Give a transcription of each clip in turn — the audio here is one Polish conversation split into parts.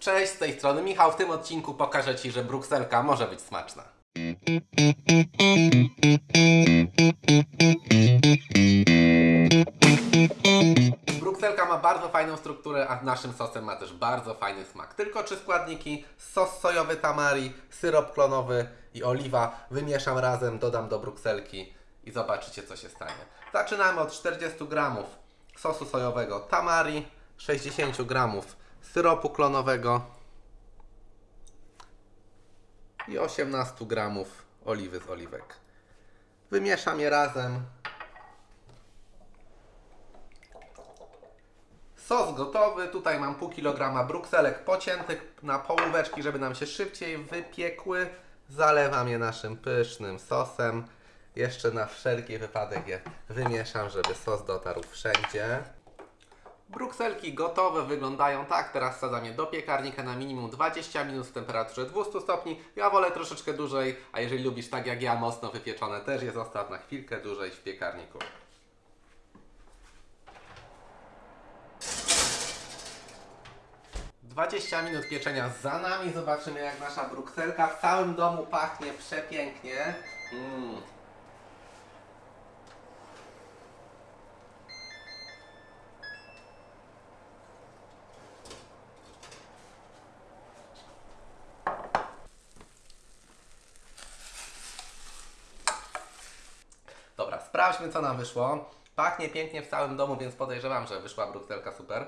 Cześć, z tej strony Michał. W tym odcinku pokażę Ci, że brukselka może być smaczna. Brukselka ma bardzo fajną strukturę, a naszym sosem ma też bardzo fajny smak. Tylko trzy składniki: sos sojowy tamari, syrop klonowy i oliwa. Wymieszam razem, dodam do brukselki i zobaczycie, co się stanie. Zaczynamy od 40 gramów sosu sojowego tamari, 60 gramów syropu klonowego i 18 gramów oliwy z oliwek. Wymieszam je razem. Sos gotowy. Tutaj mam pół kilograma brukselek pociętych na połóweczki, żeby nam się szybciej wypiekły. Zalewam je naszym pysznym sosem. Jeszcze na wszelki wypadek je wymieszam, żeby sos dotarł wszędzie. Brukselki gotowe wyglądają tak. Teraz wsadzam je do piekarnika na minimum 20 minut w temperaturze 200 stopni. Ja wolę troszeczkę dłużej, a jeżeli lubisz tak jak ja mocno wypieczone, też je zostaw na chwilkę dłużej w piekarniku. Dwadzieścia minut pieczenia za nami. Zobaczymy jak nasza brukselka w całym domu pachnie przepięknie. Mm. Sprawdźmy co nam wyszło. Pachnie pięknie w całym domu, więc podejrzewam, że wyszła brukselka super.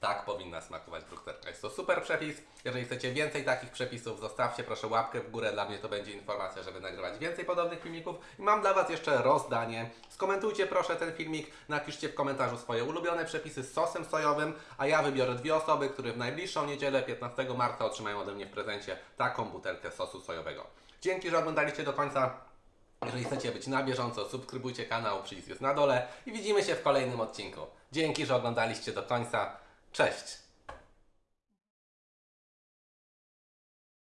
Tak powinna smakować brukselka. Jest to super przepis. Jeżeli chcecie więcej takich przepisów, zostawcie proszę łapkę w górę. Dla mnie to będzie informacja, żeby nagrywać więcej podobnych filmików. I mam dla Was jeszcze rozdanie. Skomentujcie proszę ten filmik, napiszcie w komentarzu swoje ulubione przepisy z sosem sojowym, a ja wybiorę dwie osoby, które w najbliższą niedzielę, 15 marca, otrzymają ode mnie w prezencie taką butelkę sosu sojowego. Dzięki, że oglądaliście do końca. Jeżeli chcecie być na bieżąco, subskrybujcie kanał, przycisk jest na dole i widzimy się w kolejnym odcinku. Dzięki, że oglądaliście do końca. Cześć!